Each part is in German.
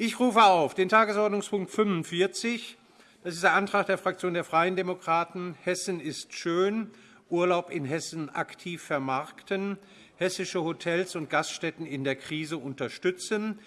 Ich rufe auf den Tagesordnungspunkt 45. Das ist der Antrag der Fraktion der Freien Demokraten. Hessen ist schön. Urlaub in Hessen aktiv vermarkten. Hessische Hotels und Gaststätten in der Krise unterstützen.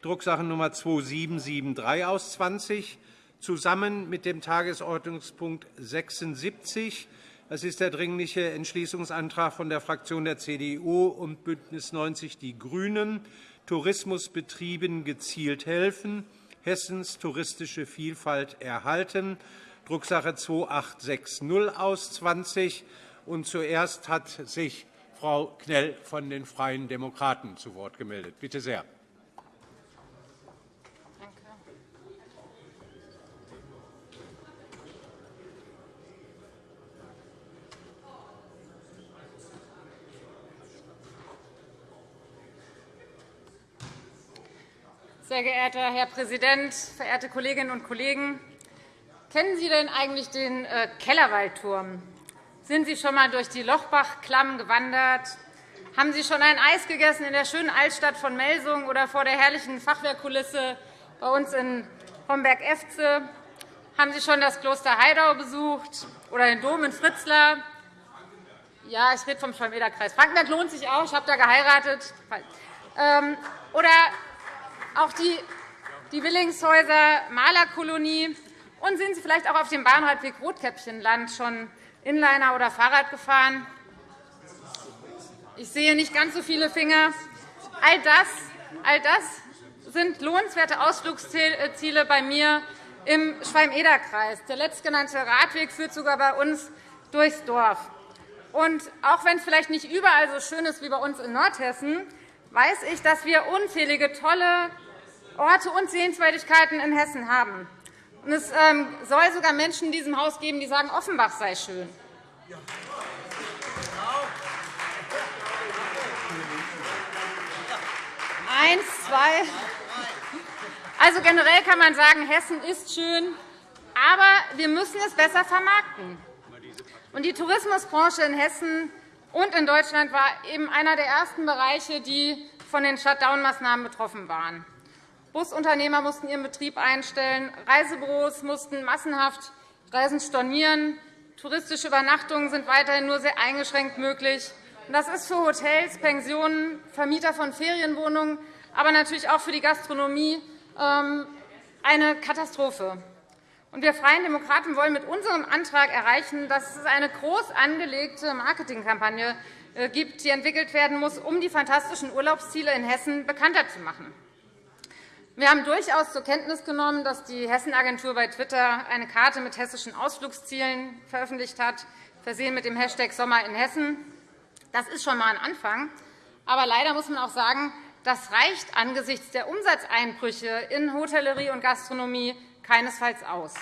Drucksache Nummer 2773 aus 20. Zusammen mit dem Tagesordnungspunkt 76. Das ist der Dringliche Entschließungsantrag von der Fraktion der CDU und BÜNDNIS 90 die GRÜNEN Tourismusbetrieben gezielt helfen, Hessens touristische Vielfalt erhalten, Drucksache 2860 aus 20. Und zuerst hat sich Frau Knell von den Freien Demokraten zu Wort gemeldet. Bitte sehr. Sehr geehrter Herr Präsident, verehrte Kolleginnen und Kollegen! Kennen Sie denn eigentlich den äh, Kellerwaldturm? Sind Sie schon einmal durch die Lochbachklamm gewandert? Haben Sie schon ein Eis gegessen in der schönen Altstadt von Melsung oder vor der herrlichen Fachwerkkulisse bei uns in Homberg-Efze? Haben Sie schon das Kloster Heidau besucht oder den Dom in Fritzlar? Ja, ich rede vom Schwalm-Eder-Kreis. Frankenberg lohnt sich auch. Ich habe da geheiratet. Ähm, oder auch die, die Willingshäuser Malerkolonie. Und sind Sie vielleicht auch auf dem Bahnradweg Rotkäppchenland schon Inliner oder Fahrrad gefahren? Ich sehe nicht ganz so viele Finger. All das, all das sind lohnenswerte Ausflugsziele bei mir im Schwalm-Eder-Kreis. Der letztgenannte Radweg führt sogar bei uns durchs Dorf. Und auch wenn es vielleicht nicht überall so schön ist wie bei uns in Nordhessen, weiß ich, dass wir unzählige tolle Orte und Sehenswürdigkeiten in Hessen haben. Es ähm, soll sogar Menschen in diesem Haus geben, die sagen, Offenbach sei schön. Eins, zwei. Also generell kann man sagen, Hessen ist schön, aber wir müssen es besser vermarkten. Und die Tourismusbranche in Hessen und in Deutschland war eben einer der ersten Bereiche, die von den Shutdown-Maßnahmen betroffen waren. Busunternehmer mussten ihren Betrieb einstellen, Reisebüros mussten massenhaft Reisen stornieren, touristische Übernachtungen sind weiterhin nur sehr eingeschränkt möglich. Das ist für Hotels, Pensionen, Vermieter von Ferienwohnungen, aber natürlich auch für die Gastronomie ähm, eine Katastrophe. Wir Freien Demokraten wollen mit unserem Antrag erreichen, dass es eine groß angelegte Marketingkampagne äh, gibt, die entwickelt werden muss, um die fantastischen Urlaubsziele in Hessen bekannter zu machen. Wir haben durchaus zur Kenntnis genommen, dass die Hessenagentur bei Twitter eine Karte mit hessischen Ausflugszielen veröffentlicht hat, versehen mit dem Hashtag Sommer in Hessen. Das ist schon einmal ein Anfang. Aber leider muss man auch sagen, das reicht angesichts der Umsatzeinbrüche in Hotellerie und Gastronomie keinesfalls aus.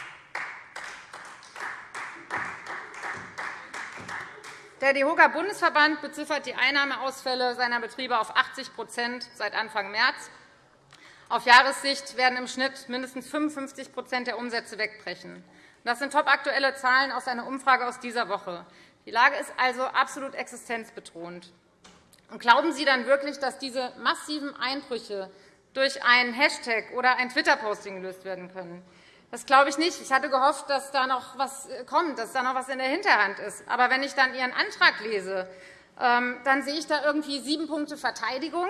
Der DEHOGA-Bundesverband beziffert die Einnahmeausfälle seiner Betriebe auf 80% seit Anfang März. Auf Jahressicht werden im Schnitt mindestens 55 der Umsätze wegbrechen. Das sind topaktuelle Zahlen aus einer Umfrage aus dieser Woche. Die Lage ist also absolut existenzbedrohend. Und glauben Sie dann wirklich, dass diese massiven Einbrüche durch einen Hashtag oder ein Twitter-Posting gelöst werden können? Das glaube ich nicht. Ich hatte gehofft, dass da noch etwas kommt, dass da noch etwas in der Hinterhand ist. Aber wenn ich dann Ihren Antrag lese, ähm, dann sehe ich da irgendwie sieben Punkte Verteidigung,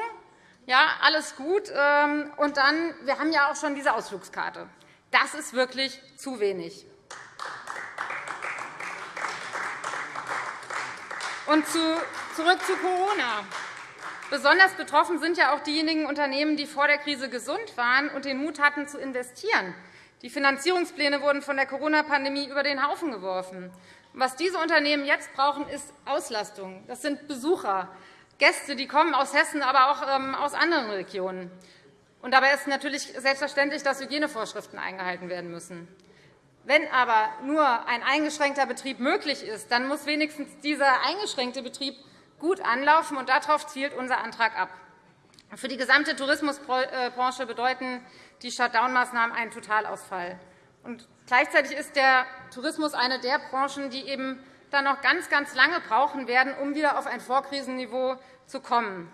ja, alles gut. Ähm, und dann, wir haben ja auch schon diese Ausflugskarte. Das ist wirklich zu wenig. Und zurück zu Corona. Besonders betroffen sind ja auch diejenigen Unternehmen, die vor der Krise gesund waren und den Mut hatten, zu investieren. Die Finanzierungspläne wurden von der Corona-Pandemie über den Haufen geworfen. Was diese Unternehmen jetzt brauchen, ist Auslastung. Das sind Besucher. Gäste, die kommen aus Hessen, aber auch ähm, aus anderen Regionen. Und dabei ist natürlich selbstverständlich, dass Hygienevorschriften eingehalten werden müssen. Wenn aber nur ein eingeschränkter Betrieb möglich ist, dann muss wenigstens dieser eingeschränkte Betrieb gut anlaufen, und darauf zielt unser Antrag ab. Für die gesamte Tourismusbranche bedeuten die Shutdown-Maßnahmen einen Totalausfall. Und gleichzeitig ist der Tourismus eine der Branchen, die eben dann noch ganz, ganz lange brauchen werden, um wieder auf ein Vorkrisenniveau zu kommen.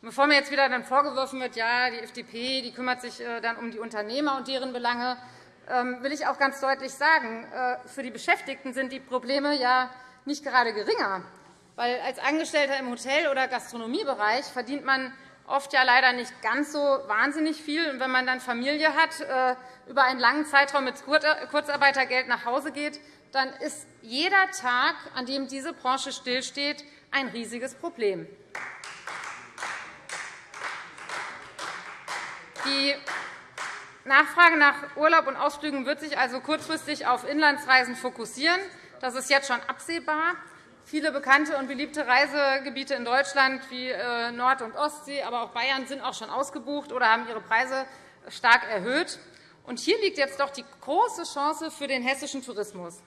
Bevor mir jetzt wieder dann vorgeworfen wird, ja, die FDP die kümmert sich äh, dann um die Unternehmer und deren Belange, ähm, will ich auch ganz deutlich sagen, äh, für die Beschäftigten sind die Probleme ja nicht gerade geringer. Weil als Angestellter im Hotel- oder Gastronomiebereich verdient man oft ja leider nicht ganz so wahnsinnig viel. Und wenn man dann Familie hat, äh, über einen langen Zeitraum mit Kurzarbeitergeld nach Hause geht, dann ist jeder Tag, an dem diese Branche stillsteht, ein riesiges Problem. Die Nachfrage nach Urlaub und Ausflügen wird sich also kurzfristig auf Inlandsreisen fokussieren. Das ist jetzt schon absehbar. Viele bekannte und beliebte Reisegebiete in Deutschland wie äh, Nord- und Ostsee, aber auch Bayern sind auch schon ausgebucht oder haben ihre Preise stark erhöht. Und hier liegt jetzt doch die große Chance für den hessischen Tourismus.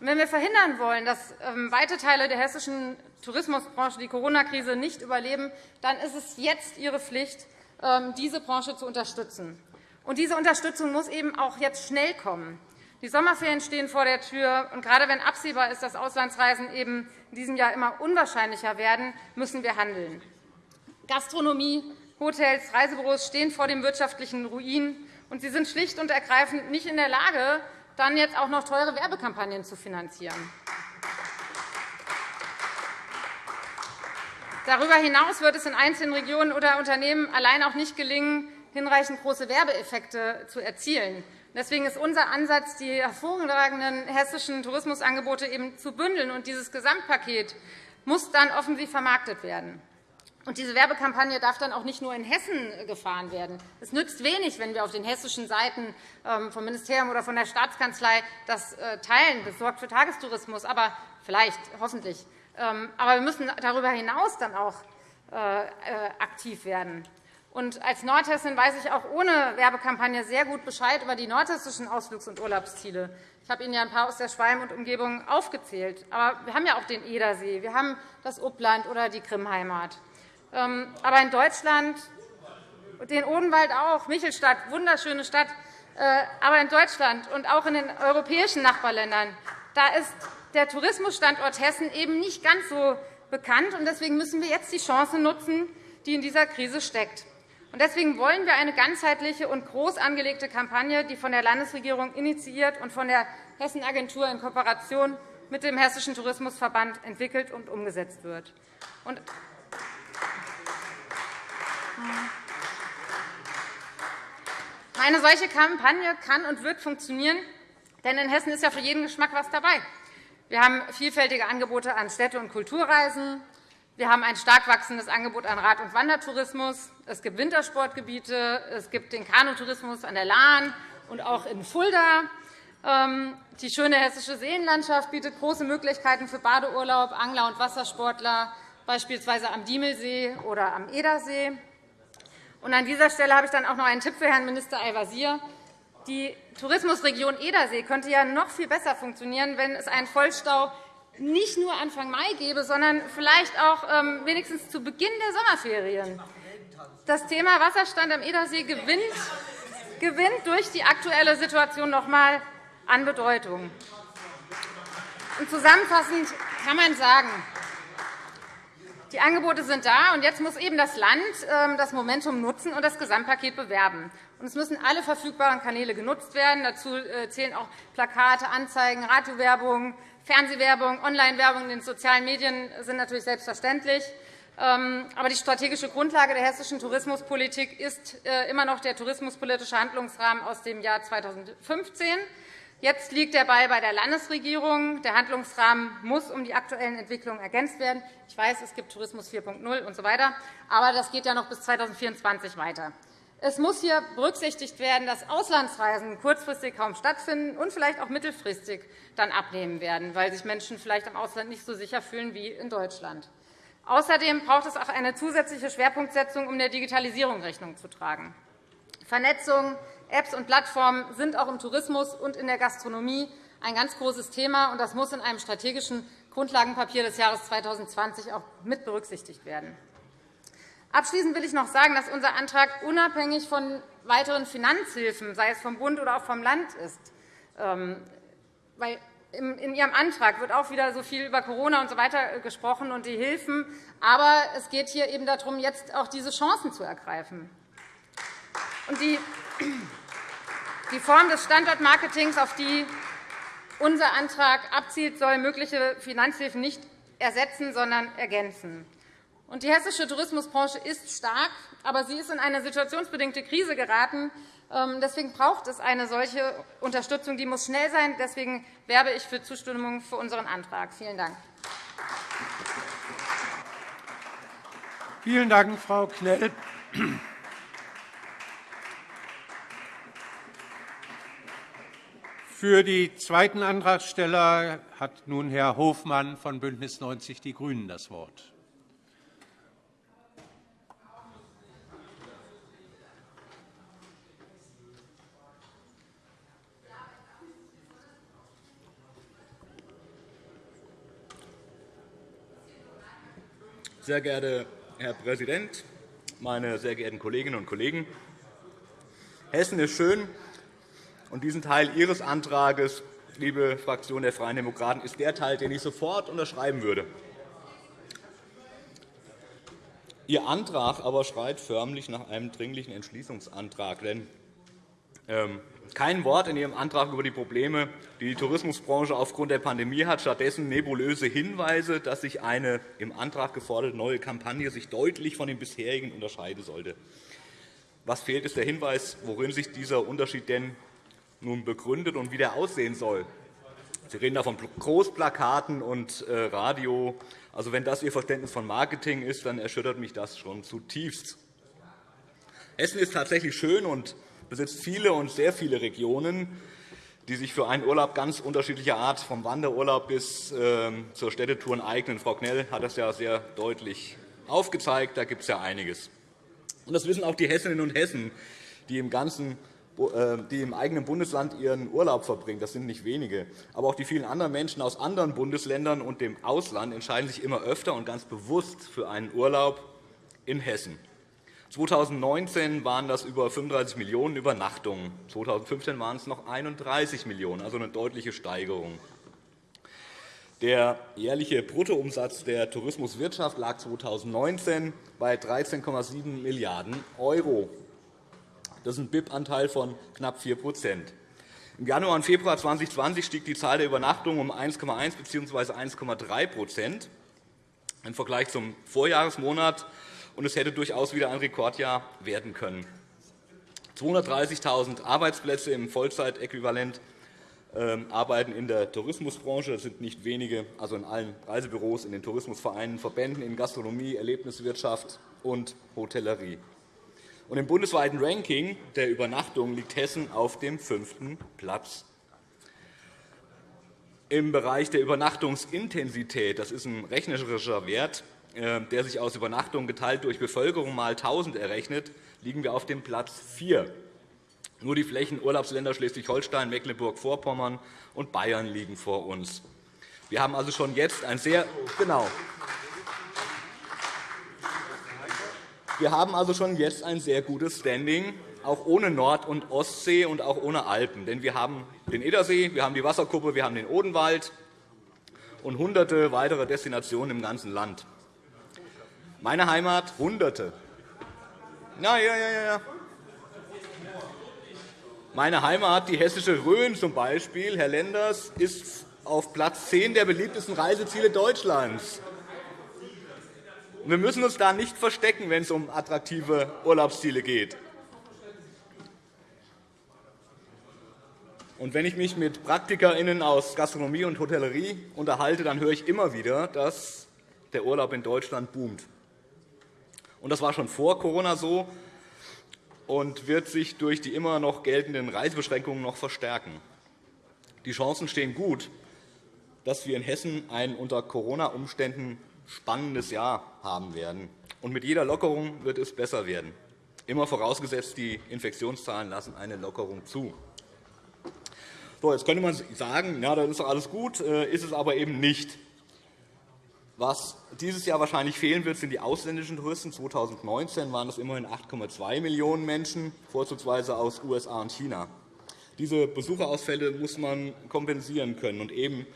Und wenn wir verhindern wollen, dass ähm, weite Teile der hessischen Tourismusbranche die Corona-Krise nicht überleben, dann ist es jetzt Ihre Pflicht, ähm, diese Branche zu unterstützen. Und diese Unterstützung muss eben auch jetzt schnell kommen. Die Sommerferien stehen vor der Tür. Und gerade wenn absehbar ist, dass Auslandsreisen eben in diesem Jahr immer unwahrscheinlicher werden, müssen wir handeln. Gastronomie, Hotels, Reisebüros stehen vor dem wirtschaftlichen Ruin, und sie sind schlicht und ergreifend nicht in der Lage, dann jetzt auch noch teure Werbekampagnen zu finanzieren. Darüber hinaus wird es in einzelnen Regionen oder Unternehmen allein auch nicht gelingen, hinreichend große Werbeeffekte zu erzielen. Deswegen ist unser Ansatz, die hervorragenden hessischen Tourismusangebote eben zu bündeln. Und dieses Gesamtpaket muss dann offensiv vermarktet werden. Und diese Werbekampagne darf dann auch nicht nur in Hessen gefahren werden. Es nützt wenig, wenn wir auf den hessischen Seiten ähm, vom Ministerium oder von der Staatskanzlei das äh, teilen, besorgt für Tagestourismus, aber vielleicht, hoffentlich. Ähm, aber wir müssen darüber hinaus dann auch äh, äh, aktiv werden. Und als Nordhessin weiß ich auch ohne Werbekampagne sehr gut Bescheid über die nordhessischen Ausflugs- und Urlaubsziele. Ich habe Ihnen ja ein paar aus der Schwalm und Umgebung aufgezählt. Aber wir haben ja auch den Edersee, wir haben das Uppland oder die Krimheimat. Ähm, aber in Deutschland, den Odenwald auch, Michelstadt, wunderschöne Stadt, äh, aber in Deutschland und auch in den europäischen Nachbarländern, da ist der Tourismusstandort Hessen eben nicht ganz so bekannt. Deswegen müssen wir jetzt die Chance nutzen, die in dieser Krise steckt. Deswegen wollen wir eine ganzheitliche und groß angelegte Kampagne, die von der Landesregierung initiiert und von der Hessenagentur in Kooperation mit dem Hessischen Tourismusverband entwickelt und umgesetzt wird. Eine solche Kampagne kann und wird funktionieren, denn in Hessen ist ja für jeden Geschmack etwas dabei. Wir haben vielfältige Angebote an Städte- und Kulturreisen. Wir haben ein stark wachsendes Angebot an Rad- und Wandertourismus. Es gibt Wintersportgebiete. Es gibt den Kanutourismus an der Lahn und auch in Fulda. Ähm, die schöne hessische Seenlandschaft bietet große Möglichkeiten für Badeurlaub, Angler und Wassersportler, beispielsweise am Diemelsee oder am Edersee. an dieser Stelle habe ich dann auch noch einen Tipp für Herrn Minister Al-Wazir. Die Tourismusregion Edersee könnte ja noch viel besser funktionieren, wenn es einen Vollstau nicht nur Anfang Mai gäbe, sondern vielleicht auch ähm, wenigstens zu Beginn der Sommerferien. Das Thema Wasserstand am Edersee gewinnt, gewinnt durch die aktuelle Situation noch einmal an Bedeutung. Zusammenfassend kann man sagen, die Angebote sind da, und jetzt muss eben das Land ähm, das Momentum nutzen und das Gesamtpaket bewerben. Es müssen alle verfügbaren Kanäle genutzt werden. Dazu äh, zählen auch Plakate, Anzeigen, Radiowerbung, Fernsehwerbung, Onlinewerbung in den sozialen Medien sind natürlich selbstverständlich. Ähm, aber die strategische Grundlage der hessischen Tourismuspolitik ist äh, immer noch der tourismuspolitische Handlungsrahmen aus dem Jahr 2015. Jetzt liegt der Ball bei der Landesregierung. Der Handlungsrahmen muss um die aktuellen Entwicklungen ergänzt werden. Ich weiß, es gibt Tourismus 4.0 usw., so aber das geht ja noch bis 2024 weiter. Es muss hier berücksichtigt werden, dass Auslandsreisen kurzfristig kaum stattfinden und vielleicht auch mittelfristig dann abnehmen werden, weil sich Menschen vielleicht im Ausland nicht so sicher fühlen wie in Deutschland. Außerdem braucht es auch eine zusätzliche Schwerpunktsetzung, um der Digitalisierung Rechnung zu tragen. Vernetzung, Apps und Plattformen sind auch im Tourismus und in der Gastronomie ein ganz großes Thema, und das muss in einem strategischen Grundlagenpapier des Jahres 2020 auch mit berücksichtigt werden. Abschließend will ich noch sagen, dass unser Antrag unabhängig von weiteren Finanzhilfen, sei es vom Bund oder auch vom Land, ist. Ähm, weil in Ihrem Antrag wird auch wieder so viel über Corona und so weiter äh, gesprochen und die Hilfen. Aber es geht hier eben darum, jetzt auch diese Chancen zu ergreifen. Und die, die Form des Standortmarketings, auf die unser Antrag abzielt, soll mögliche Finanzhilfen nicht ersetzen, sondern ergänzen. Die hessische Tourismusbranche ist stark, aber sie ist in eine situationsbedingte Krise geraten. Ähm, deswegen braucht es eine solche Unterstützung. Die muss schnell sein. Deswegen werbe ich für Zustimmung für unseren Antrag. Vielen Dank. Vielen Dank, Frau Knell. Für die zweiten Antragsteller hat nun Herr Hofmann von BÜNDNIS 90 die GRÜNEN das Wort. Sehr geehrter Herr Präsident, meine sehr geehrten Kolleginnen und Kollegen! Hessen ist schön, und diesen Teil Ihres Antrags, liebe Fraktion der Freien Demokraten, ist der Teil, den ich sofort unterschreiben würde. Ihr Antrag aber schreit förmlich nach einem dringlichen Entschließungsantrag. Denn ähm, kein Wort in Ihrem Antrag über die Probleme, die die Tourismusbranche aufgrund der Pandemie hat, stattdessen nebulöse Hinweise, dass sich eine im Antrag geforderte neue Kampagne sich deutlich von den bisherigen unterscheiden sollte. Was fehlt, ist der Hinweis, worin sich dieser Unterschied denn nun begründet und wie der aussehen soll. Sie reden da von Großplakaten und äh, Radio. Also, wenn das Ihr Verständnis von Marketing ist, dann erschüttert mich das schon zutiefst. Hessen ist tatsächlich schön und besitzt viele und sehr viele Regionen, die sich für einen Urlaub ganz unterschiedlicher Art, vom Wanderurlaub bis ähm, zur Städtetour eignen. Frau Knell hat das ja sehr deutlich aufgezeigt. Da gibt es ja einiges. Und das wissen auch die Hessinnen und Hessen, die im ganzen äh, die im eigenen Bundesland ihren Urlaub verbringen. Das sind nicht wenige. Aber auch die vielen anderen Menschen aus anderen Bundesländern und dem Ausland entscheiden sich immer öfter und ganz bewusst für einen Urlaub in Hessen. 2019 waren das über 35 Millionen Übernachtungen. 2015 waren es noch 31 Millionen, also eine deutliche Steigerung. Der jährliche Bruttoumsatz der Tourismuswirtschaft lag 2019 bei 13,7 Milliarden €. Das ist ein BIP-Anteil von knapp 4% Im Januar und Februar 2020 stieg die Zahl der Übernachtungen um 1,1 bzw. 1,3% im Vergleich zum Vorjahresmonat und es hätte durchaus wieder ein Rekordjahr werden können. 230.000 Arbeitsplätze im Vollzeitäquivalent ähm, arbeiten in der Tourismusbranche. Das sind nicht wenige, also in allen Reisebüros, in den Tourismusvereinen, Verbänden, in Gastronomie, Erlebniswirtschaft und Hotellerie. Und Im bundesweiten Ranking der Übernachtungen liegt Hessen auf dem fünften Platz. Im Bereich der Übernachtungsintensität, das ist ein rechnerischer Wert, der sich aus Übernachtungen geteilt durch Bevölkerung mal 1.000 errechnet, liegen wir auf dem Platz 4. Nur die Flächenurlaubsländer Schleswig-Holstein, Mecklenburg-Vorpommern und Bayern liegen vor uns. Wir haben also schon jetzt ein sehr genau. Wir haben also schon jetzt ein sehr gutes Standing, auch ohne Nord- und Ostsee und auch ohne Alpen. Denn wir haben den Edersee, wir haben die Wasserkuppe, wir haben den Odenwald und hunderte weitere Destinationen im ganzen Land. Meine Heimat Hunderte. Ja, ja, ja, ja. Meine Heimat, die hessische Rhön zum Beispiel, Herr Lenders, ist auf Platz 10 der beliebtesten Reiseziele Deutschlands. Wir müssen uns da nicht verstecken, wenn es um attraktive Urlaubsziele geht. Und wenn ich mich mit PraktikerInnen aus Gastronomie und Hotellerie unterhalte, dann höre ich immer wieder, dass der Urlaub in Deutschland boomt. Und das war schon vor Corona so und wird sich durch die immer noch geltenden Reisebeschränkungen noch verstärken. Die Chancen stehen gut, dass wir in Hessen ein unter Corona-Umständen spannendes Jahr haben werden. Und mit jeder Lockerung wird es besser werden, immer vorausgesetzt, die Infektionszahlen lassen eine Lockerung zu. So, jetzt könnte man sagen, ja, dann ist doch alles gut, äh, ist es aber eben nicht. Was dieses Jahr wahrscheinlich fehlen wird, sind die ausländischen Touristen. 2019 waren es immerhin 8,2 Millionen Menschen, vorzugsweise aus USA und China. Diese Besucherausfälle muss man kompensieren können, und eben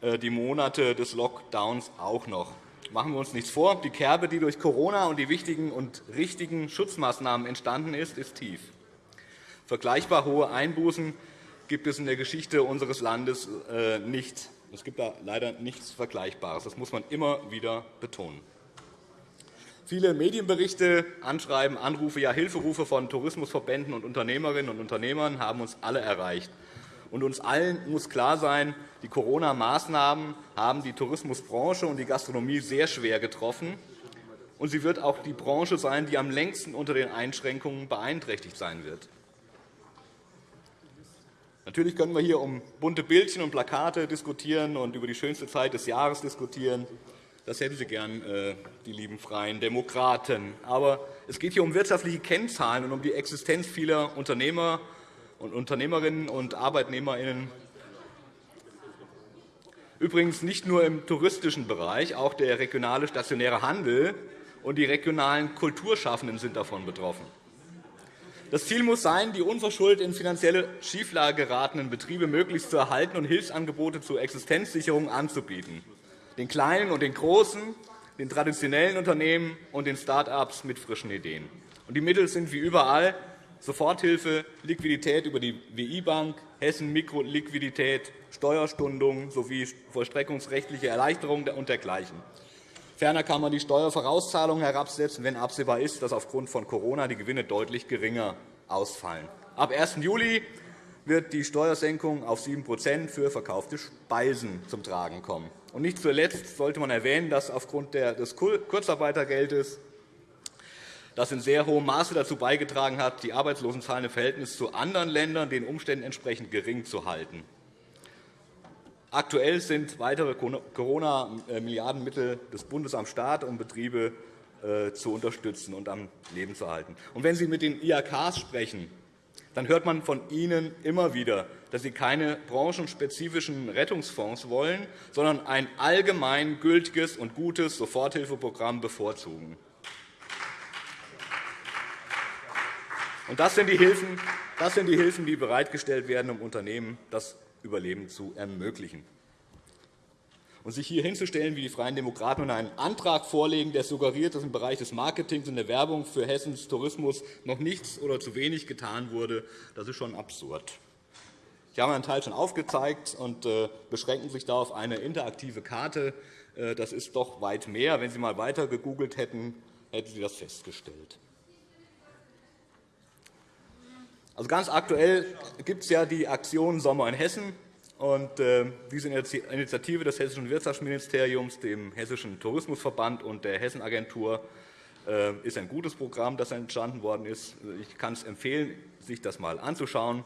äh, die Monate des Lockdowns auch noch. Machen wir uns nichts vor, die Kerbe, die durch Corona und die wichtigen und richtigen Schutzmaßnahmen entstanden ist, ist tief. Vergleichbar hohe Einbußen gibt es in der Geschichte unseres Landes äh, nicht. Es gibt da leider nichts Vergleichbares. Das muss man immer wieder betonen. Viele Medienberichte, Anschreiben, Anrufe, ja Hilferufe von Tourismusverbänden und Unternehmerinnen und Unternehmern haben uns alle erreicht. Und uns allen muss klar sein, die Corona-Maßnahmen haben die Tourismusbranche und die Gastronomie sehr schwer getroffen. Und sie wird auch die Branche sein, die am längsten unter den Einschränkungen beeinträchtigt sein wird. Natürlich können wir hier um bunte Bildchen und Plakate diskutieren und über die schönste Zeit des Jahres diskutieren. Das hätten Sie gern, äh, die lieben Freien Demokraten. Aber es geht hier um wirtschaftliche Kennzahlen und um die Existenz vieler Unternehmer und Unternehmerinnen und ArbeitnehmerInnen. Übrigens nicht nur im touristischen Bereich, auch der regionale stationäre Handel und die regionalen Kulturschaffenden sind davon betroffen. Das Ziel muss sein, die unverschuldet in finanzielle Schieflage geratenen Betriebe möglichst zu erhalten und Hilfsangebote zur Existenzsicherung anzubieten, den kleinen und den großen, den traditionellen Unternehmen und den Start-ups mit frischen Ideen. Die Mittel sind wie überall Soforthilfe, Liquidität über die WI-Bank, Hessen Mikroliquidität, Steuerstundung sowie vollstreckungsrechtliche Erleichterungen und dergleichen. Ferner kann man die Steuervorauszahlungen herabsetzen, wenn absehbar ist, dass aufgrund von Corona die Gewinne deutlich geringer ausfallen. Ab 1. Juli wird die Steuersenkung auf 7% für verkaufte Speisen zum Tragen kommen. Und nicht zuletzt sollte man erwähnen, dass aufgrund des Kurzarbeitergeldes das in sehr hohem Maße dazu beigetragen hat, die Arbeitslosenzahlen im Verhältnis zu anderen Ländern den Umständen entsprechend gering zu halten. Aktuell sind weitere Corona-Milliardenmittel des Bundes am Start, um Betriebe äh, zu unterstützen und am Leben zu halten. Und wenn Sie mit den IHKs sprechen, dann hört man von Ihnen immer wieder, dass Sie keine branchenspezifischen Rettungsfonds wollen, sondern ein allgemein gültiges und gutes Soforthilfeprogramm bevorzugen. Das sind die Hilfen, das sind die, Hilfen, die bereitgestellt werden, um Unternehmen das Überleben zu ermöglichen. Und sich hier hinzustellen, wie die Freien Demokraten, und einen Antrag vorlegen, der suggeriert, dass im Bereich des Marketings und der Werbung für Hessens Tourismus noch nichts oder zu wenig getan wurde, das ist schon absurd. Ich habe einen Teil schon aufgezeigt und äh, beschränken sich da auf eine interaktive Karte. Äh, das ist doch weit mehr. Wenn Sie einmal weiter gegoogelt hätten, hätten Sie das festgestellt. Also ganz aktuell gibt es ja die Aktion Sommer in Hessen. Und, äh, diese Initiative des Hessischen Wirtschaftsministeriums, dem Hessischen Tourismusverband und der Hessenagentur äh, ist ein gutes Programm, das entstanden worden ist. Ich kann es empfehlen, sich das einmal anzuschauen.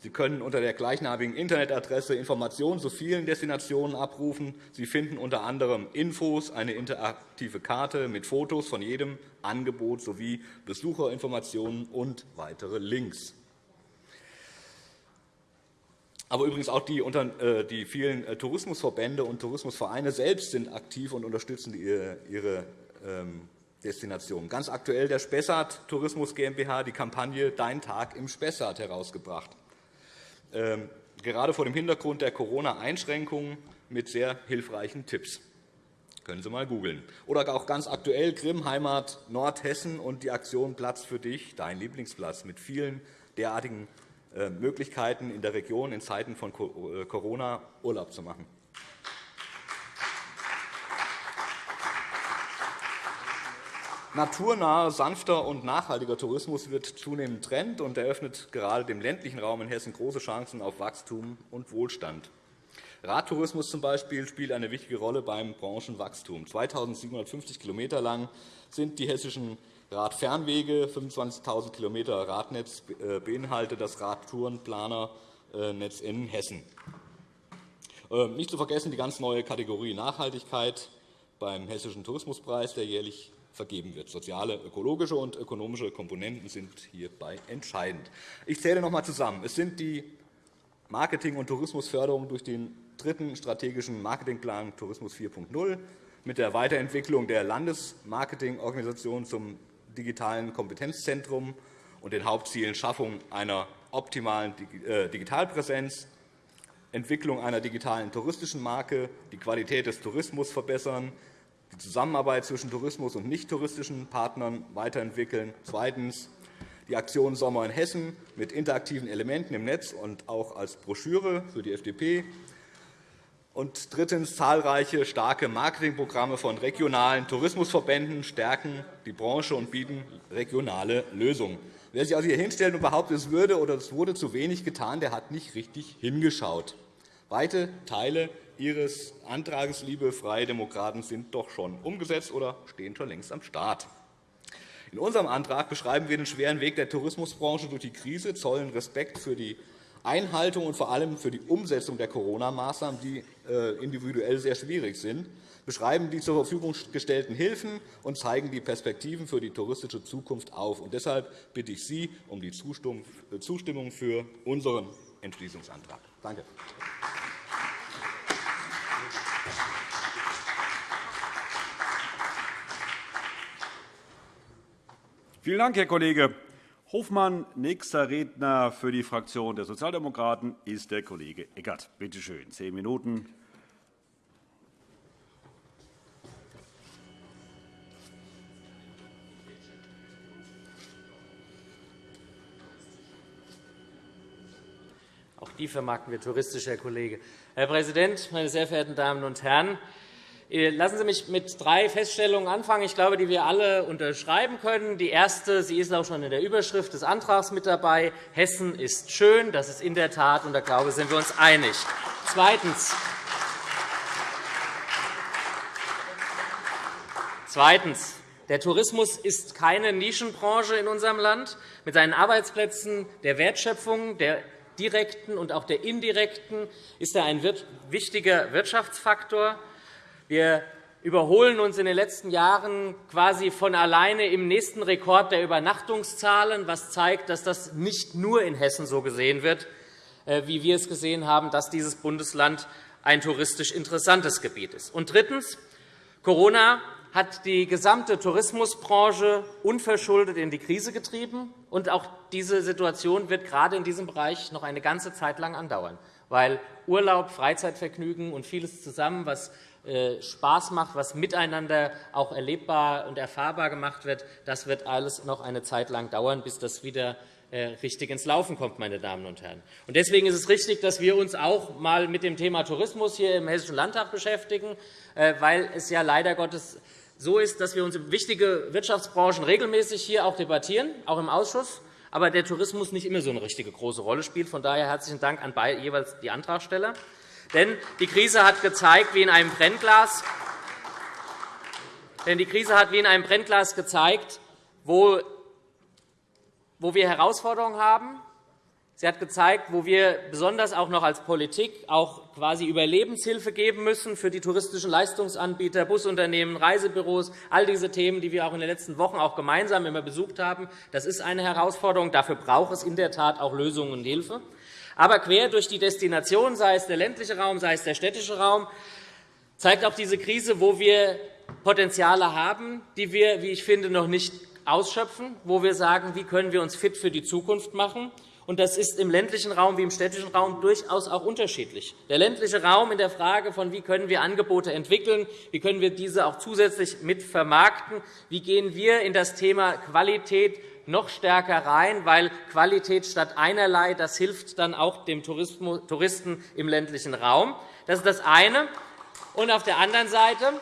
Sie können unter der gleichnamigen Internetadresse Informationen zu vielen Destinationen abrufen. Sie finden unter anderem Infos, eine interaktive Karte mit Fotos von jedem Angebot sowie Besucherinformationen und weitere Links. Aber übrigens auch die, äh, die vielen äh, Tourismusverbände und Tourismusvereine selbst sind aktiv und unterstützen ihre ähm, Destinationen. Ganz aktuell der Spessart Tourismus GmbH die Kampagne Dein Tag im Spessart herausgebracht. Ähm, gerade vor dem Hintergrund der Corona-Einschränkungen mit sehr hilfreichen Tipps. Können Sie einmal googeln. Oder auch ganz aktuell Grimm Heimat Nordhessen und die Aktion Platz für dich, dein Lieblingsplatz, mit vielen derartigen äh, Möglichkeiten in der Region in Zeiten von äh, Corona Urlaub zu machen. Naturnaher, sanfter und nachhaltiger Tourismus wird zunehmend Trend und eröffnet gerade dem ländlichen Raum in Hessen große Chancen auf Wachstum und Wohlstand. Radtourismus zum Beispiel spielt eine wichtige Rolle beim Branchenwachstum. 2.750 km lang sind die hessischen Radfernwege, 25.000 km Radnetz äh, beinhaltet das Radtourenplanernetz in Hessen. Ähm, nicht zu vergessen die ganz neue Kategorie Nachhaltigkeit beim Hessischen Tourismuspreis, der jährlich vergeben wird. Soziale, ökologische und ökonomische Komponenten sind hierbei entscheidend. Ich zähle noch einmal zusammen. Es sind die Marketing- und Tourismusförderung durch den dritten strategischen Marketingplan Tourismus 4.0 mit der Weiterentwicklung der Landesmarketingorganisation zum digitalen Kompetenzzentrum und den Hauptzielen Schaffung einer optimalen äh, Digitalpräsenz, Entwicklung einer digitalen touristischen Marke, die Qualität des Tourismus verbessern, die Zusammenarbeit zwischen Tourismus und nicht-touristischen Partnern weiterentwickeln. Zweitens die Aktion Sommer in Hessen mit interaktiven Elementen im Netz und auch als Broschüre für die FDP. Und drittens zahlreiche starke Marketingprogramme von regionalen Tourismusverbänden stärken die Branche und bieten regionale Lösungen. Wer sich also hier hinstellt und behauptet, es würde oder es wurde zu wenig getan, der hat nicht richtig hingeschaut. Weite Teile Ihres Antrags, liebe Freie Demokraten, sind doch schon umgesetzt oder stehen schon längst am Start. In unserem Antrag beschreiben wir den schweren Weg der Tourismusbranche durch die Krise, zollen Respekt für die Einhaltung und vor allem für die Umsetzung der Corona-Maßnahmen, die äh, individuell sehr schwierig sind, beschreiben die zur Verfügung gestellten Hilfen und zeigen die Perspektiven für die touristische Zukunft auf. Und deshalb bitte ich Sie um die Zustimmung für unseren Entschließungsantrag. Danke. Vielen Dank, Herr Kollege Hofmann. Nächster Redner für die Fraktion der Sozialdemokraten ist der Kollege Eckert. Bitte schön, zehn Minuten. Auch die vermarkten wir touristisch, Herr Kollege. Herr Präsident, meine sehr verehrten Damen und Herren! Äh, lassen Sie mich mit drei Feststellungen anfangen, ich glaube, die wir alle unterschreiben können. Die erste, sie ist auch schon in der Überschrift des Antrags mit dabei. Hessen ist schön. Das ist in der Tat, und da glaube ich, sind wir uns einig. Zweitens. Zweitens. Der Tourismus ist keine Nischenbranche in unserem Land. Mit seinen Arbeitsplätzen, der Wertschöpfung, der direkten und auch der indirekten ist er ein wichtiger Wirtschaftsfaktor. Wir überholen uns in den letzten Jahren quasi von alleine im nächsten Rekord der Übernachtungszahlen, was zeigt, dass das nicht nur in Hessen so gesehen wird, äh, wie wir es gesehen haben, dass dieses Bundesland ein touristisch interessantes Gebiet ist. Und drittens. Corona hat die gesamte Tourismusbranche unverschuldet in die Krise getrieben. Und auch diese Situation wird gerade in diesem Bereich noch eine ganze Zeit lang andauern, weil Urlaub, Freizeitvergnügen und vieles zusammen, was Spaß macht, was miteinander auch erlebbar und erfahrbar gemacht wird, das wird alles noch eine Zeit lang dauern, bis das wieder äh, richtig ins Laufen kommt, meine Damen und Herren. Deswegen ist es richtig, dass wir uns auch einmal mit dem Thema Tourismus hier im Hessischen Landtag beschäftigen, äh, weil es ja leider Gottes so ist, dass wir uns wichtige Wirtschaftsbranchen regelmäßig hier auch debattieren, auch im Ausschuss, aber der Tourismus nicht immer so eine richtige große Rolle spielt. Von daher herzlichen Dank an jeweils die Antragsteller. Denn die Krise hat gezeigt, wie in einem Brennglas, denn die Krise hat wie in einem Brennglas gezeigt, wo wir Herausforderungen haben. Sie hat gezeigt, wo wir besonders auch noch als Politik auch quasi Überlebenshilfe geben müssen für die touristischen Leistungsanbieter, Busunternehmen, Reisebüros, all diese Themen, die wir auch in den letzten Wochen auch gemeinsam immer besucht haben. Das ist eine Herausforderung. Dafür braucht es in der Tat auch Lösungen und Hilfe. Aber quer durch die Destination, sei es der ländliche Raum, sei es der städtische Raum, zeigt auch diese Krise, wo wir Potenziale haben, die wir, wie ich finde, noch nicht ausschöpfen, wo wir sagen, wie können wir uns fit für die Zukunft machen. Und das ist im ländlichen Raum wie im städtischen Raum durchaus auch unterschiedlich. Der ländliche Raum in der Frage von, wie können wir Angebote entwickeln, wie können wir diese auch zusätzlich mit vermarkten, wie gehen wir in das Thema Qualität noch stärker rein, weil Qualität statt einerlei das hilft dann auch dem Touristen im ländlichen Raum. Das ist das eine. Und auf der anderen Seite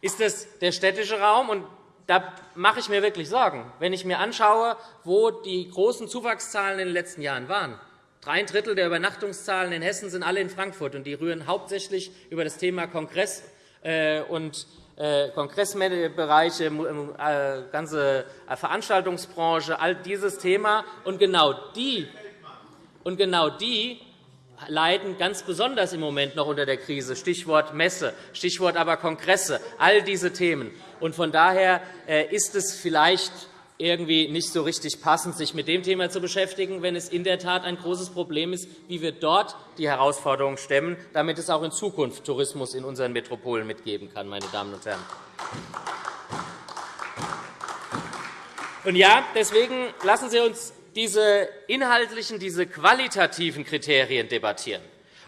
ist es der städtische Raum. Und da mache ich mir wirklich Sorgen, wenn ich mir anschaue, wo die großen Zuwachszahlen in den letzten Jahren waren. Drei Drittel der Übernachtungszahlen in Hessen sind alle in Frankfurt, und die rühren hauptsächlich über das Thema Kongress äh, und Kongressbereiche, äh, ganze äh, Veranstaltungsbranche, all dieses Thema. Und genau die, und genau die leiden ganz besonders im Moment noch unter der Krise. Stichwort Messe, Stichwort aber Kongresse, all diese Themen. Und von daher ist es vielleicht irgendwie nicht so richtig passend, sich mit dem Thema zu beschäftigen, wenn es in der Tat ein großes Problem ist, wie wir dort die Herausforderungen stemmen, damit es auch in Zukunft Tourismus in unseren Metropolen mitgeben kann. Meine Damen und Herren. Und ja, deswegen lassen Sie uns diese inhaltlichen, diese qualitativen Kriterien debattieren.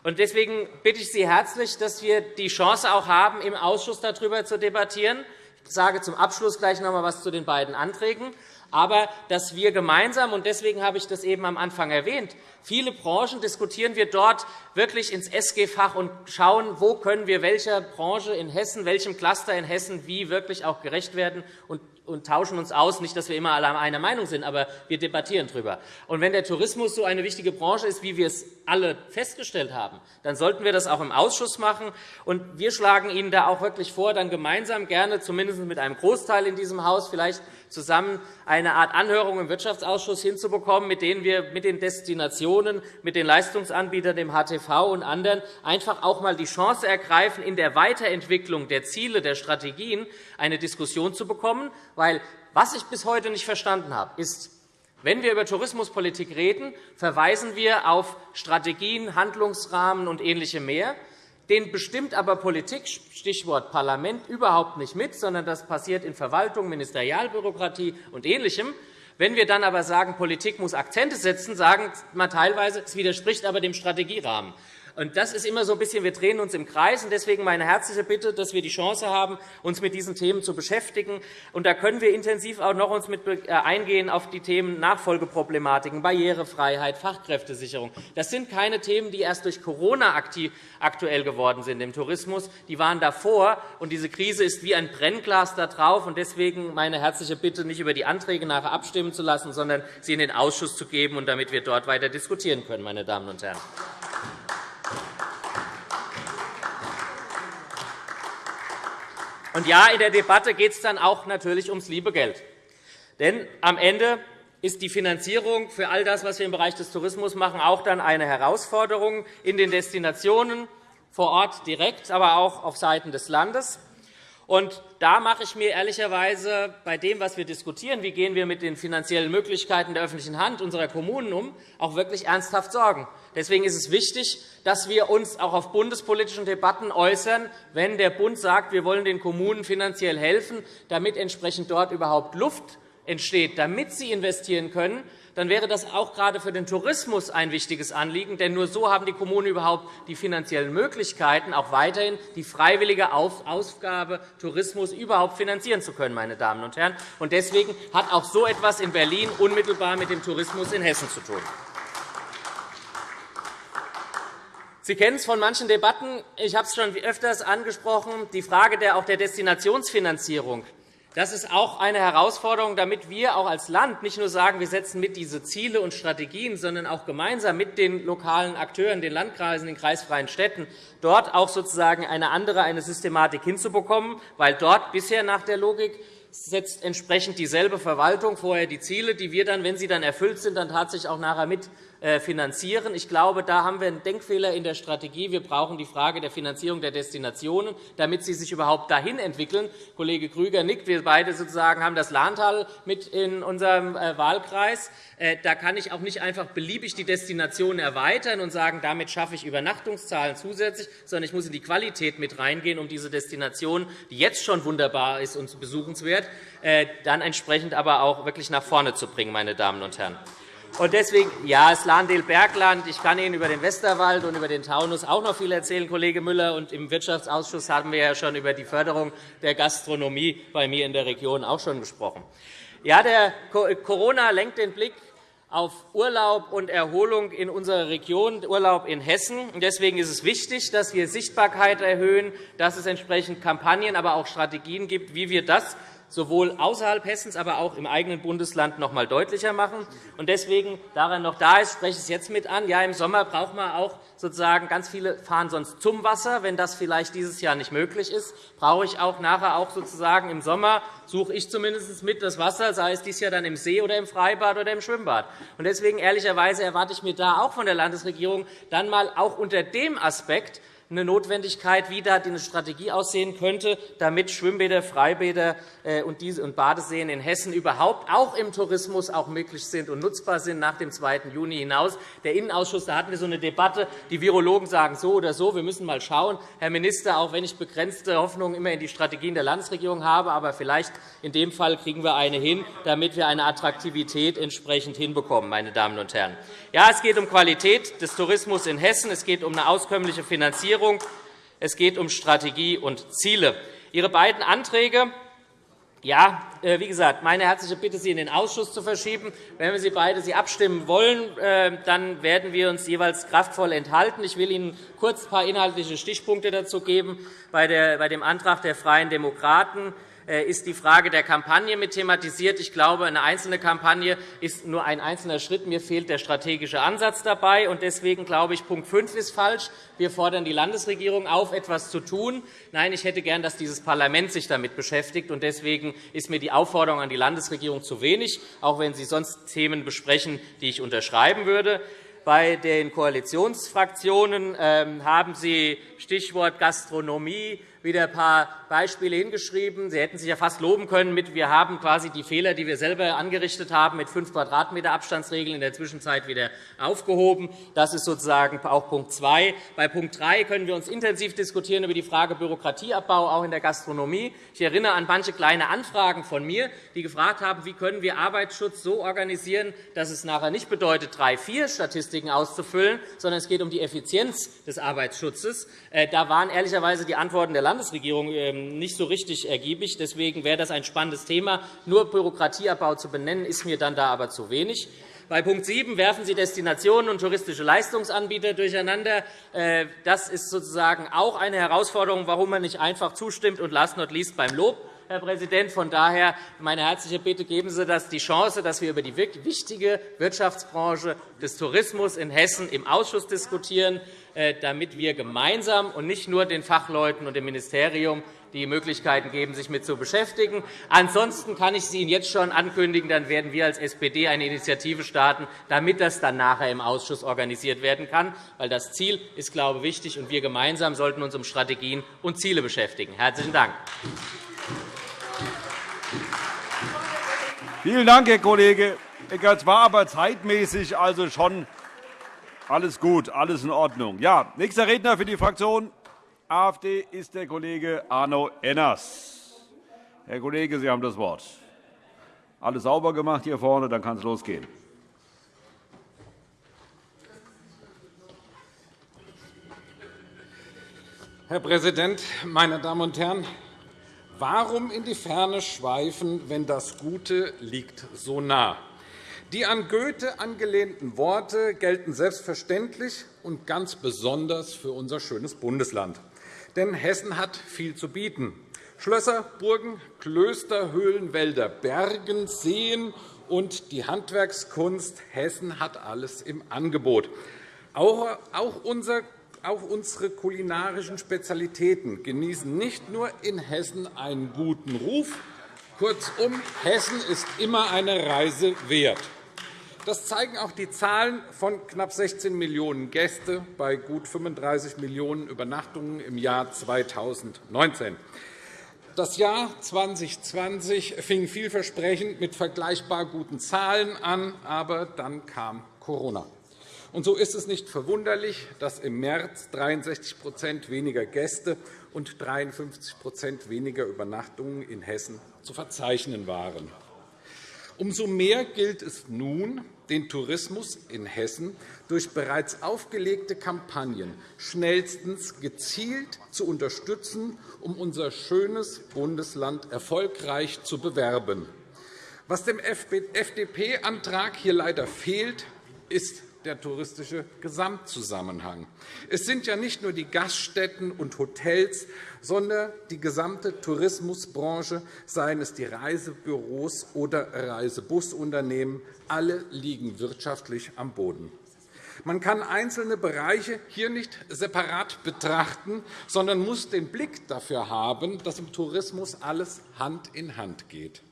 Deswegen bitte ich Sie herzlich, dass wir die Chance auch haben, im Ausschuss darüber zu debattieren. Ich sage zum Abschluss gleich noch einmal etwas zu den beiden Anträgen. Aber dass wir gemeinsam, und deswegen habe ich das eben am Anfang erwähnt, viele Branchen diskutieren wir dort wirklich ins SG-Fach und schauen, wo können wir welcher Branche in Hessen, welchem Cluster in Hessen wie wirklich auch gerecht werden. Und und tauschen uns aus. Nicht, dass wir immer alle einer Meinung sind, aber wir debattieren darüber. Und wenn der Tourismus so eine wichtige Branche ist, wie wir es alle festgestellt haben, dann sollten wir das auch im Ausschuss machen. Und wir schlagen Ihnen da auch wirklich vor, dann gemeinsam gerne, zumindest mit einem Großteil in diesem Haus, vielleicht zusammen eine Art Anhörung im Wirtschaftsausschuss hinzubekommen, mit denen wir mit den Destinationen, mit den Leistungsanbietern, dem HTV und anderen einfach auch einmal die Chance ergreifen, in der Weiterentwicklung der Ziele, der Strategien eine Diskussion zu bekommen. Weil, was ich bis heute nicht verstanden habe, ist, wenn wir über Tourismuspolitik reden, verweisen wir auf Strategien, Handlungsrahmen und Ähnliche mehr. Den bestimmt aber Politik, Stichwort Parlament, überhaupt nicht mit, sondern das passiert in Verwaltung, Ministerialbürokratie und Ähnlichem. Wenn wir dann aber sagen, Politik muss Akzente setzen, sagen wir teilweise, es widerspricht aber dem Strategierahmen. Und das ist immer so ein bisschen, wir drehen uns im Kreis. deswegen meine herzliche Bitte, dass wir die Chance haben, uns mit diesen Themen zu beschäftigen. Und da können wir intensiv auch noch uns mit äh, eingehen auf die Themen Nachfolgeproblematiken, Barrierefreiheit, Fachkräftesicherung. Das sind keine Themen, die erst durch Corona aktuell geworden sind im Tourismus. Die waren davor. Und diese Krise ist wie ein Brennglas da drauf. Und deswegen meine herzliche Bitte, nicht über die Anträge nachher abstimmen zu lassen, sondern sie in den Ausschuss zu geben, und damit wir dort weiter diskutieren können, meine Damen und Herren. Und ja, in der Debatte geht es dann auch natürlich ums liebe Geld. Denn am Ende ist die Finanzierung für all das, was wir im Bereich des Tourismus machen, auch dann eine Herausforderung in den Destinationen vor Ort direkt, aber auch auf Seiten des Landes. Und da mache ich mir ehrlicherweise bei dem, was wir diskutieren, wie gehen wir mit den finanziellen Möglichkeiten der öffentlichen Hand unserer Kommunen um, auch wirklich ernsthaft Sorgen. Deswegen ist es wichtig, dass wir uns auch auf bundespolitischen Debatten äußern, wenn der Bund sagt, wir wollen den Kommunen finanziell helfen, damit entsprechend dort überhaupt Luft entsteht, damit sie investieren können, dann wäre das auch gerade für den Tourismus ein wichtiges Anliegen. Denn nur so haben die Kommunen überhaupt die finanziellen Möglichkeiten, auch weiterhin die freiwillige Aufgabe Tourismus überhaupt finanzieren zu können. Meine Damen und Herren. Und deswegen hat auch so etwas in Berlin unmittelbar mit dem Tourismus in Hessen zu tun. Sie kennen es von manchen Debatten. Ich habe es schon öfters angesprochen. Die Frage der, auch der Destinationsfinanzierung das ist auch eine Herausforderung, damit wir auch als Land nicht nur sagen, wir setzen mit diese Ziele und Strategien, sondern auch gemeinsam mit den lokalen Akteuren, den Landkreisen, den kreisfreien Städten, dort auch sozusagen eine andere eine Systematik hinzubekommen, weil dort bisher nach der Logik setzt entsprechend dieselbe Verwaltung vorher die Ziele, die wir dann, wenn sie dann erfüllt sind, dann tatsächlich auch nachher mit finanzieren. Ich glaube, da haben wir einen Denkfehler in der Strategie. Wir brauchen die Frage der Finanzierung der Destinationen, damit sie sich überhaupt dahin entwickeln. Kollege Grüger nickt. Wir beide sozusagen haben das Lahntal mit in unserem äh, Wahlkreis. Äh, da kann ich auch nicht einfach beliebig die Destinationen erweitern und sagen, damit schaffe ich Übernachtungszahlen zusätzlich, sondern ich muss in die Qualität mit reingehen, um diese Destination, die jetzt schon wunderbar ist und besuchenswert, dann entsprechend aber auch wirklich nach vorne zu bringen, meine Damen und Herren. Und deswegen, ja, das Lahndel-Bergland. Ich kann Ihnen über den Westerwald und über den Taunus auch noch viel erzählen, Kollege Müller. Und Im Wirtschaftsausschuss haben wir ja schon über die Förderung der Gastronomie bei mir in der Region auch schon gesprochen. Ja, der Corona lenkt den Blick auf Urlaub und Erholung in unserer Region, Urlaub in Hessen. Deswegen ist es wichtig, dass wir Sichtbarkeit erhöhen, dass es entsprechend Kampagnen, aber auch Strategien gibt, wie wir das sowohl außerhalb Hessens, aber auch im eigenen Bundesland noch einmal deutlicher machen. Und deswegen, da er noch da ist, spreche ich es jetzt mit an. Ja, Im Sommer braucht man auch sozusagen ganz viele fahren sonst zum Wasser. Wenn das vielleicht dieses Jahr nicht möglich ist, brauche ich auch nachher auch sozusagen im Sommer suche ich zumindest mit das Wasser, sei es dieses Jahr dann im See oder im Freibad oder im Schwimmbad. Und deswegen ehrlicherweise erwarte ich mir da auch von der Landesregierung dann mal auch unter dem Aspekt eine Notwendigkeit, wie da eine Strategie aussehen könnte, damit Schwimmbäder, Freibäder äh, und Badeseen in Hessen überhaupt auch im Tourismus auch möglich sind und nutzbar sind nach dem 2. Juni hinaus. Der Innenausschuss, da hatten wir so eine Debatte. Die Virologen sagen so oder so. Wir müssen mal schauen. Herr Minister, auch wenn ich begrenzte Hoffnungen immer in die Strategien der Landesregierung habe, aber vielleicht in dem Fall kriegen wir eine hin, damit wir eine Attraktivität entsprechend hinbekommen, meine Damen und Herren. Ja, es geht um Qualität des Tourismus in Hessen. Es geht um eine auskömmliche Finanzierung. Es geht um Strategie und Ziele. Ihre beiden Anträge ja, äh, wie gesagt, meine herzliche Bitte, sie in den Ausschuss zu verschieben. Wenn wir sie beide sie abstimmen wollen, äh, dann werden wir uns jeweils kraftvoll enthalten. Ich will Ihnen kurz ein paar inhaltliche Stichpunkte dazu geben. Bei dem Antrag der Freien Demokraten ist die Frage der Kampagne mit thematisiert. Ich glaube, eine einzelne Kampagne ist nur ein einzelner Schritt. Mir fehlt der strategische Ansatz dabei. Deswegen glaube ich, Punkt 5 ist falsch. Wir fordern die Landesregierung auf, etwas zu tun. Nein, ich hätte gern, dass dieses Parlament sich damit beschäftigt. Deswegen ist mir die Aufforderung an die Landesregierung zu wenig, auch wenn Sie sonst Themen besprechen, die ich unterschreiben würde. Bei den Koalitionsfraktionen ähm, haben Sie Stichwort Gastronomie wieder ein paar Beispiele hingeschrieben. Sie hätten sich ja fast loben können mit, wir haben quasi die Fehler, die wir selber angerichtet haben, mit 5 Quadratmeter Abstandsregeln in der Zwischenzeit wieder aufgehoben. Das ist sozusagen auch Punkt 2. Bei Punkt 3 können wir uns intensiv diskutieren über die Frage Bürokratieabbau, auch in der Gastronomie. Ich erinnere an manche kleine Anfragen von mir, die gefragt haben, wie können wir Arbeitsschutz so organisieren, dass es nachher nicht bedeutet, drei, vier Statistiken auszufüllen, sondern es geht um die Effizienz des Arbeitsschutzes. Äh, da waren ehrlicherweise die Antworten der Landesregierung ähm, nicht so richtig ergiebig. Deswegen wäre das ein spannendes Thema. Nur Bürokratieabbau zu benennen, ist mir dann da aber zu wenig. Bei Punkt 7 werfen Sie Destinationen und touristische Leistungsanbieter durcheinander. Äh, das ist sozusagen auch eine Herausforderung, warum man nicht einfach zustimmt und last not least beim Lob. Herr Präsident. Von daher meine herzliche Bitte, geben Sie das die Chance, dass wir über die wichtige Wirtschaftsbranche des Tourismus in Hessen im Ausschuss diskutieren. Äh, damit wir gemeinsam und nicht nur den Fachleuten und dem Ministerium die Möglichkeiten geben, sich mit zu beschäftigen. Ansonsten kann ich es Ihnen jetzt schon ankündigen, dann werden wir als SPD eine Initiative starten, damit das dann nachher im Ausschuss organisiert werden kann. Weil das Ziel ist, glaube ich, wichtig, und wir gemeinsam sollten uns um Strategien und Ziele beschäftigen. Herzlichen Dank. Vielen Dank, Herr Kollege Eckert. Es war aber zeitmäßig also schon alles gut, alles in Ordnung. Ja, nächster Redner für die Fraktion AfD ist der Kollege Arno Enners. Herr Kollege, Sie haben das Wort. Alles sauber gemacht hier vorne, dann kann es losgehen. Herr Präsident, meine Damen und Herren! Warum in die Ferne schweifen, wenn das Gute liegt so nah? Die an Goethe angelehnten Worte gelten selbstverständlich und ganz besonders für unser schönes Bundesland. Denn Hessen hat viel zu bieten. Schlösser, Burgen, Klöster, Höhlen, Wälder, Bergen, Seen und die Handwerkskunst. Hessen hat alles im Angebot. Auch unsere kulinarischen Spezialitäten genießen nicht nur in Hessen einen guten Ruf. Kurzum, Hessen ist immer eine Reise wert. Das zeigen auch die Zahlen von knapp 16 Millionen Gäste bei gut 35 Millionen Übernachtungen im Jahr 2019. Das Jahr 2020 fing vielversprechend mit vergleichbar guten Zahlen an, aber dann kam Corona. Und so ist es nicht verwunderlich, dass im März 63% weniger Gäste und 53% weniger Übernachtungen in Hessen zu verzeichnen waren. Umso mehr gilt es nun, den Tourismus in Hessen durch bereits aufgelegte Kampagnen schnellstens gezielt zu unterstützen, um unser schönes Bundesland erfolgreich zu bewerben. Was dem FDP-Antrag hier leider fehlt, ist der touristische Gesamtzusammenhang. Es sind ja nicht nur die Gaststätten und Hotels, sondern die gesamte Tourismusbranche, seien es die Reisebüros oder Reisebusunternehmen, alle liegen wirtschaftlich am Boden. Man kann einzelne Bereiche hier nicht separat betrachten, sondern muss den Blick dafür haben, dass im Tourismus alles Hand in Hand geht.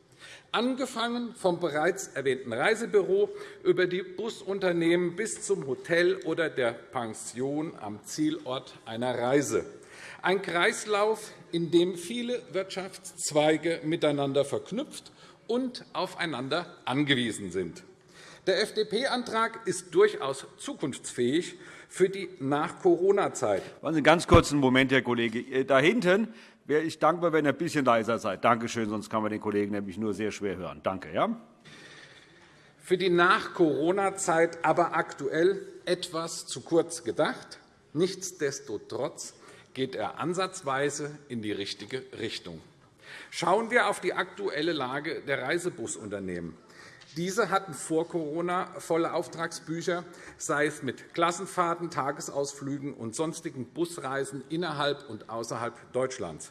Angefangen vom bereits erwähnten Reisebüro über die Busunternehmen bis zum Hotel oder der Pension am Zielort einer Reise. Ein Kreislauf, in dem viele Wirtschaftszweige miteinander verknüpft und aufeinander angewiesen sind. Der FDP-Antrag ist durchaus zukunftsfähig für die Nach-Corona-Zeit. Einen ganz kurzen Moment, Herr Kollege. Äh, da hinten wäre ich dankbar, wenn ihr ein bisschen leiser seid. Danke schön, sonst kann man den Kollegen nämlich nur sehr schwer hören. Danke. Ja? Für die Nach-Corona-Zeit aber aktuell etwas zu kurz gedacht. Nichtsdestotrotz geht er ansatzweise in die richtige Richtung. Schauen wir auf die aktuelle Lage der Reisebusunternehmen. Diese hatten vor Corona volle Auftragsbücher, sei es mit Klassenfahrten, Tagesausflügen und sonstigen Busreisen innerhalb und außerhalb Deutschlands.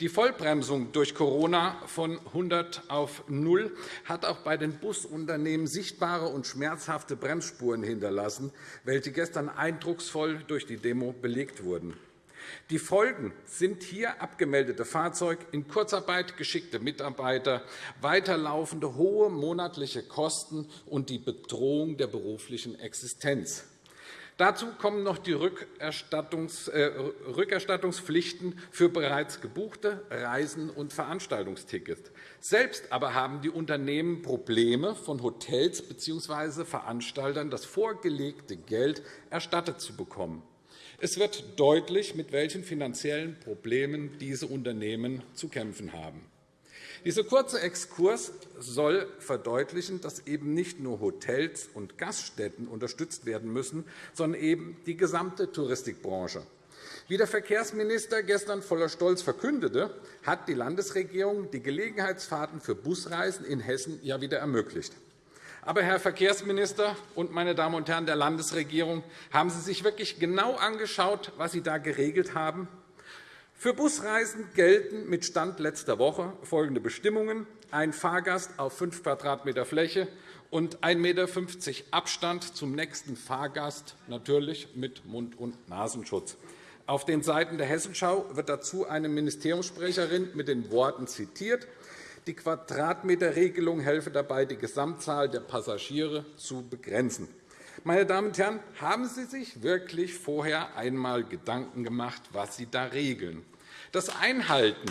Die Vollbremsung durch Corona von 100 auf 0 hat auch bei den Busunternehmen sichtbare und schmerzhafte Bremsspuren hinterlassen, welche gestern eindrucksvoll durch die Demo belegt wurden. Die Folgen sind hier abgemeldete Fahrzeug, in Kurzarbeit geschickte Mitarbeiter, weiterlaufende hohe monatliche Kosten und die Bedrohung der beruflichen Existenz. Dazu kommen noch die äh, Rückerstattungspflichten für bereits gebuchte Reisen und Veranstaltungstickets. Selbst aber haben die Unternehmen Probleme, von Hotels bzw. Veranstaltern das vorgelegte Geld erstattet zu bekommen. Es wird deutlich, mit welchen finanziellen Problemen diese Unternehmen zu kämpfen haben. Dieser kurze Exkurs soll verdeutlichen, dass eben nicht nur Hotels und Gaststätten unterstützt werden müssen, sondern eben die gesamte Touristikbranche. Wie der Verkehrsminister gestern voller Stolz verkündete, hat die Landesregierung die Gelegenheitsfahrten für Busreisen in Hessen ja wieder ermöglicht. Aber, Herr Verkehrsminister und meine Damen und Herren der Landesregierung, haben Sie sich wirklich genau angeschaut, was Sie da geregelt haben? Für Busreisen gelten mit Stand letzter Woche folgende Bestimmungen. Ein Fahrgast auf 5 Quadratmeter Fläche und 1,50 m Abstand zum nächsten Fahrgast, natürlich mit Mund- und Nasenschutz. Auf den Seiten der Hessenschau wird dazu eine Ministeriumssprecherin mit den Worten zitiert, die Quadratmeterregelung helfe dabei, die Gesamtzahl der Passagiere zu begrenzen. Meine Damen und Herren, haben Sie sich wirklich vorher einmal Gedanken gemacht, was Sie da regeln? Das Einhalten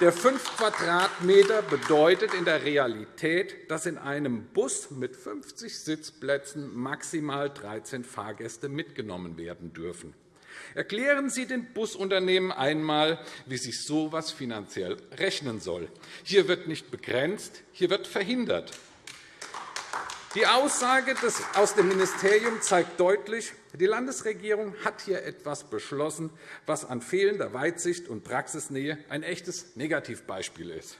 der 5 Quadratmeter bedeutet in der Realität, dass in einem Bus mit 50 Sitzplätzen maximal 13 Fahrgäste mitgenommen werden dürfen. Erklären Sie den Busunternehmen einmal, wie sich so etwas finanziell rechnen soll. Hier wird nicht begrenzt, hier wird verhindert. Die Aussage aus dem Ministerium zeigt deutlich, die Landesregierung hat hier etwas beschlossen, was an fehlender Weitsicht und Praxisnähe ein echtes Negativbeispiel ist.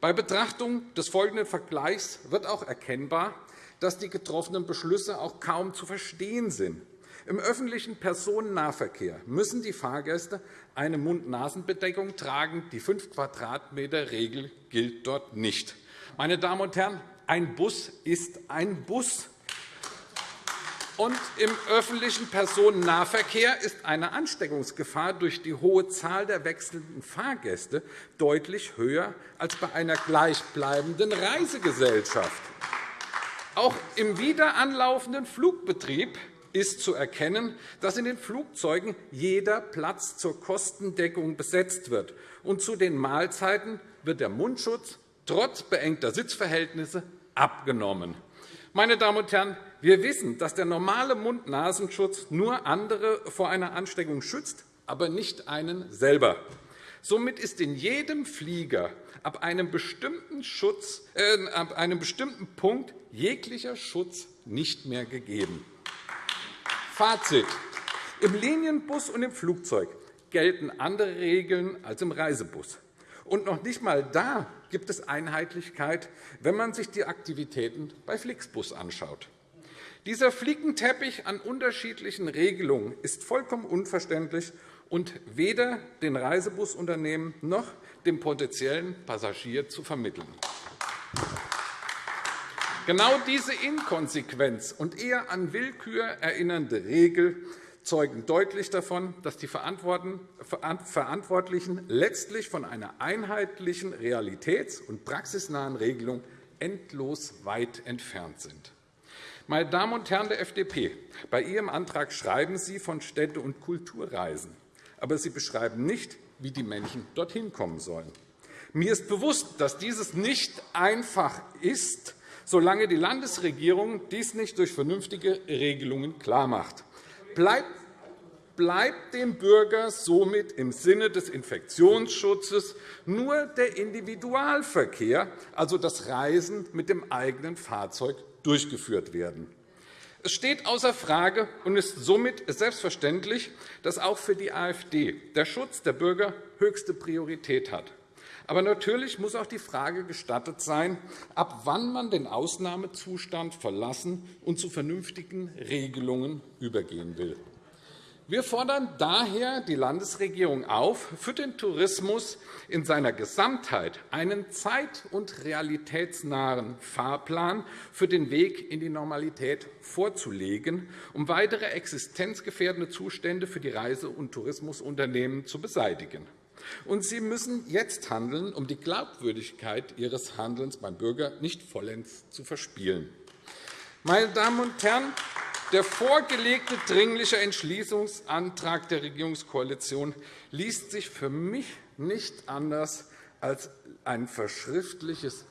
Bei Betrachtung des folgenden Vergleichs wird auch erkennbar, dass die getroffenen Beschlüsse auch kaum zu verstehen sind. Im öffentlichen Personennahverkehr müssen die Fahrgäste eine Mund-Nasen-Bedeckung tragen. Die 5 Quadratmeter-Regel gilt dort nicht. Meine Damen und Herren, ein Bus ist ein Bus. Und Im öffentlichen Personennahverkehr ist eine Ansteckungsgefahr durch die hohe Zahl der wechselnden Fahrgäste deutlich höher als bei einer gleichbleibenden Reisegesellschaft. Auch im wieder anlaufenden Flugbetrieb ist zu erkennen, dass in den Flugzeugen jeder Platz zur Kostendeckung besetzt wird. Und zu den Mahlzeiten wird der Mundschutz trotz beengter Sitzverhältnisse abgenommen. Meine Damen und Herren, wir wissen, dass der normale Mund-Nasenschutz nur andere vor einer Ansteckung schützt, aber nicht einen selber. Somit ist in jedem Flieger ab einem bestimmten, Schutz, äh, ab einem bestimmten Punkt jeglicher Schutz nicht mehr gegeben. Fazit. Im Linienbus und im Flugzeug gelten andere Regeln als im Reisebus. Und noch nicht einmal da gibt es Einheitlichkeit, wenn man sich die Aktivitäten bei Flixbus anschaut. Dieser Flickenteppich an unterschiedlichen Regelungen ist vollkommen unverständlich und weder den Reisebusunternehmen noch dem potenziellen Passagier zu vermitteln. Genau diese Inkonsequenz und eher an Willkür erinnernde Regel zeugen deutlich davon, dass die Verantwortlichen letztlich von einer einheitlichen, realitäts- und praxisnahen Regelung endlos weit entfernt sind. Meine Damen und Herren der FDP, bei Ihrem Antrag schreiben Sie von Städte- und Kulturreisen, aber Sie beschreiben nicht, wie die Menschen dorthin kommen sollen. Mir ist bewusst, dass dieses nicht einfach ist, solange die Landesregierung dies nicht durch vernünftige Regelungen klarmacht. Bleibt bleibt dem Bürger somit im Sinne des Infektionsschutzes nur der Individualverkehr, also das Reisen mit dem eigenen Fahrzeug, durchgeführt werden. Es steht außer Frage und ist somit selbstverständlich, dass auch für die AfD der Schutz der Bürger höchste Priorität hat. Aber natürlich muss auch die Frage gestattet sein, ab wann man den Ausnahmezustand verlassen und zu vernünftigen Regelungen übergehen will. Wir fordern daher die Landesregierung auf, für den Tourismus in seiner Gesamtheit einen zeit- und realitätsnahen Fahrplan für den Weg in die Normalität vorzulegen, um weitere existenzgefährdende Zustände für die Reise- und Tourismusunternehmen zu beseitigen. Und Sie müssen jetzt handeln, um die Glaubwürdigkeit Ihres Handelns beim Bürger nicht vollends zu verspielen. Meine Damen und Herren, der vorgelegte Dringliche Entschließungsantrag der Regierungskoalition liest sich für mich nicht anders als ein verschriftlichtes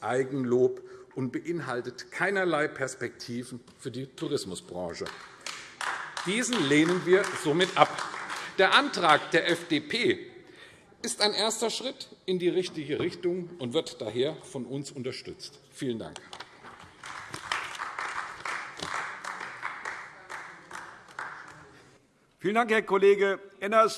Eigenlob und beinhaltet keinerlei Perspektiven für die Tourismusbranche. Diesen lehnen wir somit ab. Der Antrag der FDP ist ein erster Schritt in die richtige Richtung und wird daher von uns unterstützt. Vielen Dank. Vielen Dank, Herr Kollege Enners.